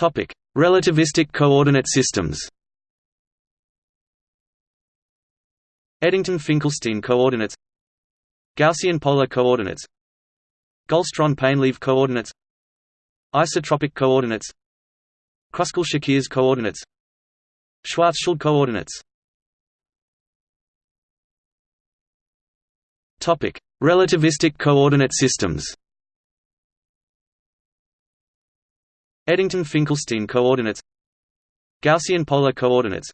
Topic: Relativistic coordinate systems. Eddington-Finkelstein coordinates. Gaussian polar coordinates. Gullstrand-Painlevé coordinates. Isotropic coordinates. Kruskal-Szekeres coordinates. Schwarzschild coordinates. Topic: Relativistic coordinate systems. Eddington-Finkelstein coordinates. Gaussian polar coordinates.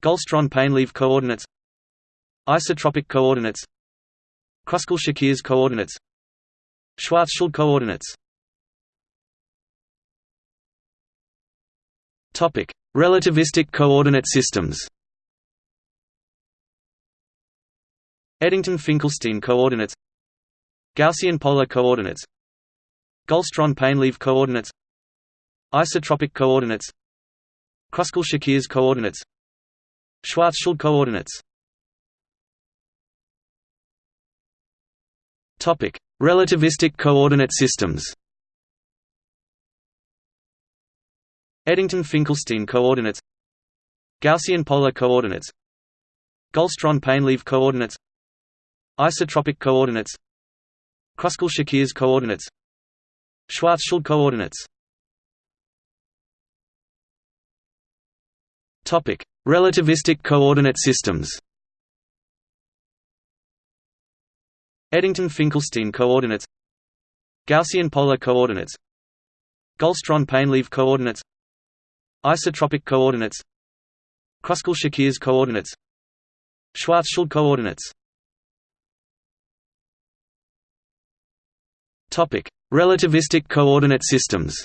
Gullstrand-Painlevé coordinates. Isotropic coordinates. Kruskal-Szekeres coordinates. Schwarzschild coordinates. Topic: Relativistic coordinate systems. Eddington-Finkelstein coordinates. Gaussian polar coordinates. Gullstrand-Painlevé coordinates Isotropic coordinates Kruskal-Szekeres coordinates Schwarzschild coordinates Topic: Relativistic coordinate systems. Eddington-Finkelstein coordinates Gaussian polar coordinates Gullstrand-Painlevé coordinates Isotropic coordinates Kruskal-Szekeres coordinates Schwarzschild coordinates Topic: Relativistic coordinate systems. Eddington-Finkelstein coordinates. Gaussian polar coordinates. Gullstrand-Painlevé coordinates. Isotropic coordinates. Kruskal-Szekeres coordinates. Schwarzschild coordinates. Relativistic coordinate systems.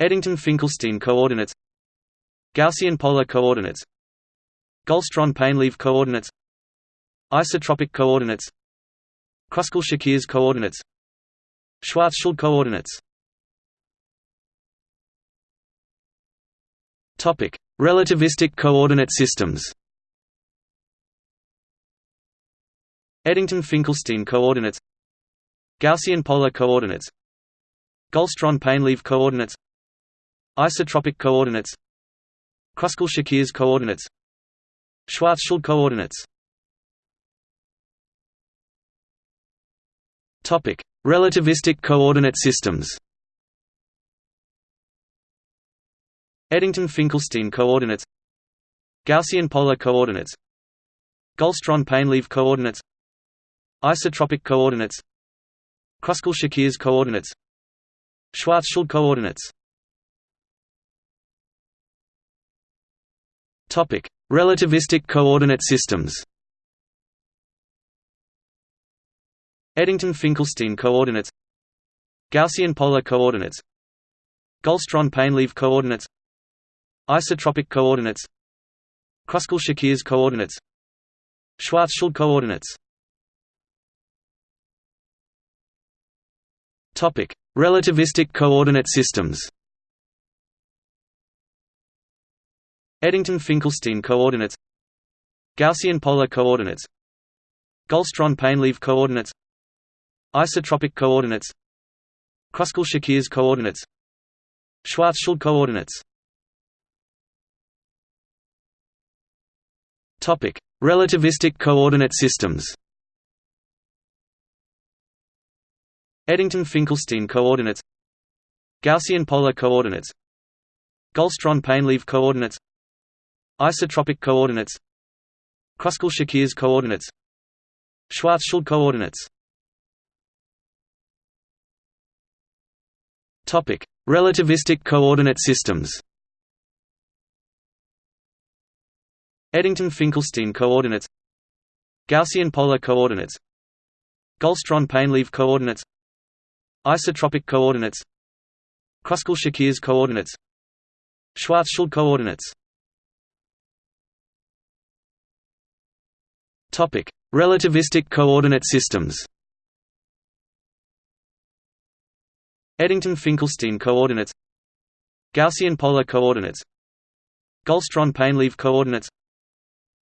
Eddington-Finkelstein coordinates. Gaussian polar coordinates. Gullstrand-Painlevé coordinates. Isotropic coordinates. Kruskal-Szekeres coordinates. Schwarzschild coordinates. Relativistic coordinate systems. Eddington-Finkelstein coordinates. Gaussian polar coordinates. Gullstrand-Painlevé coordinates Isotropic coordinates Kruskal-Szekeres coordinates Schwarzschild coordinates Topic: Relativistic coordinate systems. Eddington-Finkelstein coordinates Gaussian polar coordinates Gullstrand-Painlevé coordinates Isotropic coordinates Kruskal-Szekeres coordinates Schwarzschild coordinates Topic: Relativistic coordinate systems. Eddington-Finkelstein coordinates. Gaussian polar coordinates. Gullstrand-Painlevé coordinates. Isotropic coordinates. Kruskal-Szekeres coordinates. Schwarzschild coordinates. Relativistic coordinate systems. Eddington-Finkelstein coordinates Gaussian polar coordinates Gullstrand-Painlevé coordinates Isotropic coordinates Kruskal-Szekeres coordinates Schwarzschild coordinates Topic: Relativistic coordinate systems. Eddington-Finkelstein coordinates Gaussian polar coordinates Gullstrand-Painlevé coordinates Isotropic coordinates Kruskal-Szekeres coordinates Schwarzschild coordinates Topic: Relativistic coordinate systems. Eddington-Finkelstein coordinates Gaussian polar coordinates Gullstrand-Painlevé coordinates Isotropic coordinates Kruskal-Szekeres coordinates Schwarzschild coordinates Topic: Relativistic coordinate systems. Eddington-Finkelstein coordinates. Gaussian polar coordinates. Gullstrand-Painlevé coordinates.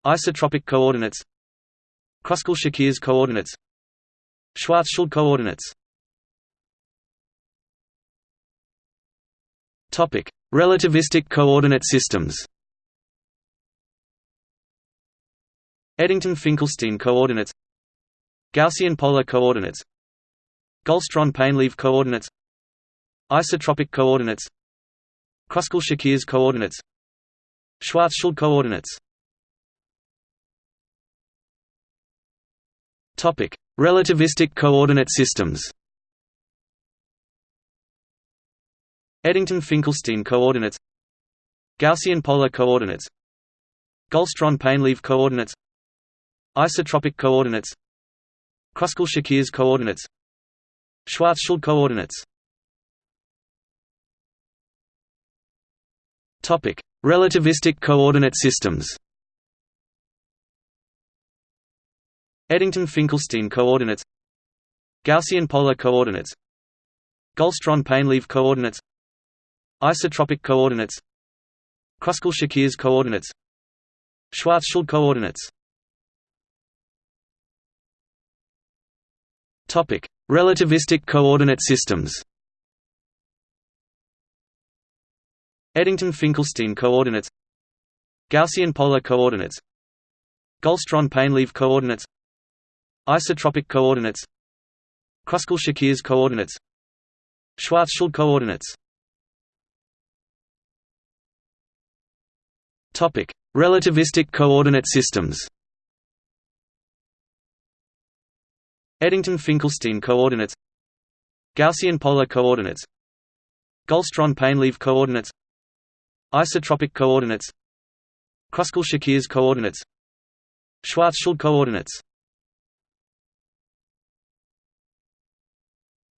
Isotropic coordinates. Kruskal-Szekeres coordinates. Schwarzschild coordinates. Topic: Relativistic coordinate systems. Eddington-Finkelstein coordinates Gaussian polar coordinates Gullstrand-Painlevé coordinates Isotropic coordinates Kruskal-Szekeres coordinates Schwarzschild coordinates Topic: Relativistic coordinate systems. Eddington-Finkelstein coordinates Gaussian polar coordinates Gullstrand-Painlevé coordinates Isotropic coordinates Kruskal-Szekeres coordinates Schwarzschild coordinates Topic: Relativistic coordinate systems. Eddington-Finkelstein coordinates Gaussian polar coordinates Gullstrand-Painlevé coordinates Isotropic coordinates Kruskal-Szekeres coordinates Schwarzschild coordinates Topic: Relativistic coordinate systems. Eddington-Finkelstein coordinates. Gaussian polar coordinates. Gullstrand-Painlevé coordinates. Isotropic coordinates. Kruskal-Szekeres coordinates. Schwarzschild coordinates. Topic: Relativistic coordinate systems. Eddington-Finkelstein coordinates Gaussian polar coordinates Gullstrand-Painlevé coordinates Isotropic coordinates Kruskal-Szekeres coordinates Schwarzschild coordinates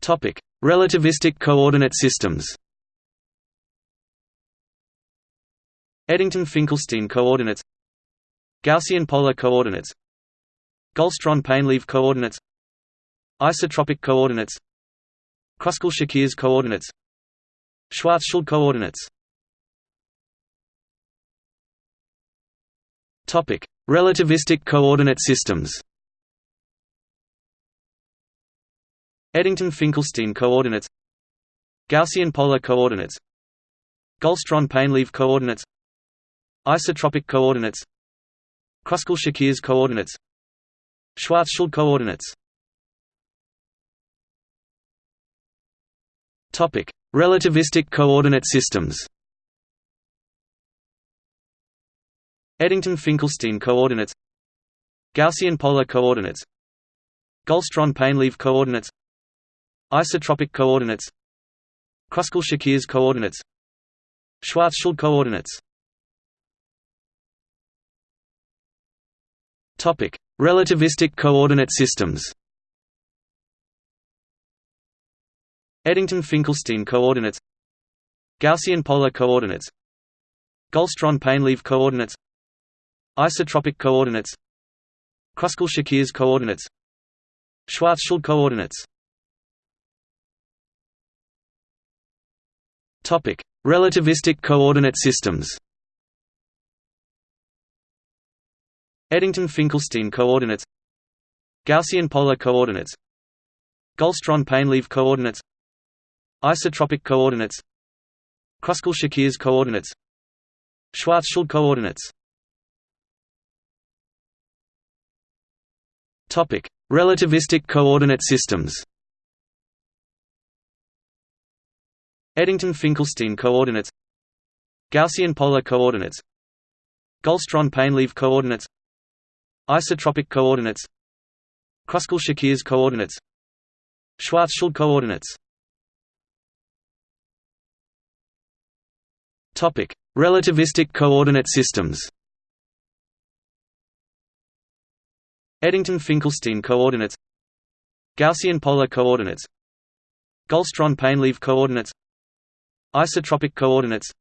Topic: Relativistic coordinate systems. Eddington-Finkelstein coordinates Gaussian polar coordinates Gullstrand-Painlevé coordinates Isotropic coordinates Kruskal-Szekeres coordinates Schwarzschild coordinates Topic: Relativistic coordinate systems. Eddington-Finkelstein coordinates Gaussian polar coordinates Gullstrand-Painlevé coordinates Isotropic coordinates Kruskal-Szekeres coordinates Schwarzschild coordinates Topic: Relativistic coordinate systems. Eddington-Finkelstein coordinates. Gaussian polar coordinates. Gullstrand-Painlevé coordinates. Isotropic coordinates. Kruskal-Szekeres coordinates. Schwarzschild coordinates. Relativistic coordinate systems. Eddington-Finkelstein coordinates. Gaussian polar coordinates. Gullstrand-Painlevé coordinates. Isotropic coordinates. Kruskal-Szekeres coordinates. Schwarzschild coordinates. Relativistic coordinate systems. Eddington-Finkelstein coordinates. Gaussian polar coordinates. Gullstrand-Painlevé coordinates Isotropic coordinates Kruskal-Szekeres coordinates Schwarzschild coordinates Topic: Relativistic coordinate systems. Eddington-Finkelstein coordinates Gaussian polar coordinates Gullstrand-Painlevé coordinates Isotropic coordinates Kruskal-Szekeres coordinates Schwarzschild coordinates Topic: Relativistic coordinate systems. Eddington-Finkelstein coordinates. Gaussian polar coordinates. Gullstrand-Painlevé coordinates. Isotropic coordinates.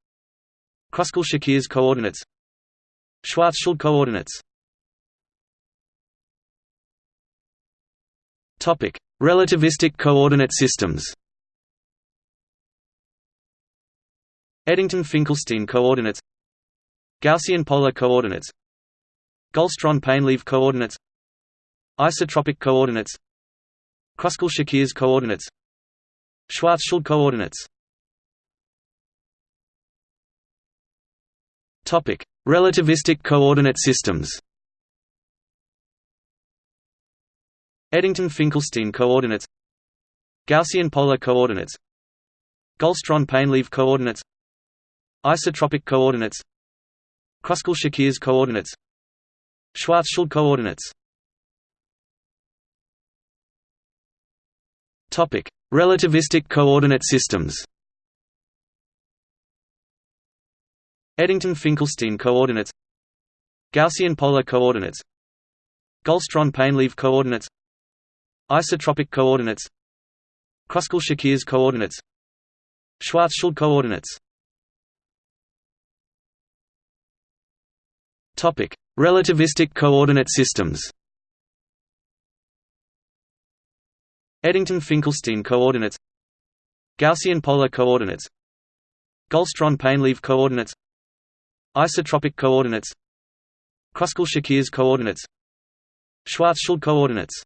Kruskal-Szekeres coordinates. Schwarzschild coordinates. Relativistic coordinate systems. Eddington-Finkelstein coordinates Gaussian polar coordinates Gullstrand-Painlevé coordinates Isotropic coordinates Kruskal-Szekeres coordinates Schwarzschild coordinates Topic: Relativistic coordinate systems. Eddington-Finkelstein coordinates Gaussian polar coordinates Gullstrand-Painlevé coordinates Isotropic coordinates Kruskal-Szekeres coordinates Schwarzschild coordinates Topic: Relativistic coordinate systems. Eddington-Finkelstein coordinates Gaussian polar coordinates Gullstrand-Painlevé coordinates Isotropic coordinates Kruskal-Szekeres coordinates Schwarzschild coordinates Topic: Relativistic coordinate systems. Eddington-Finkelstein coordinates. Gaussian polar coordinates. Gullstrand-Painlevé coordinates. Isotropic coordinates. Kruskal-Szekeres coordinates. Schwarzschild coordinates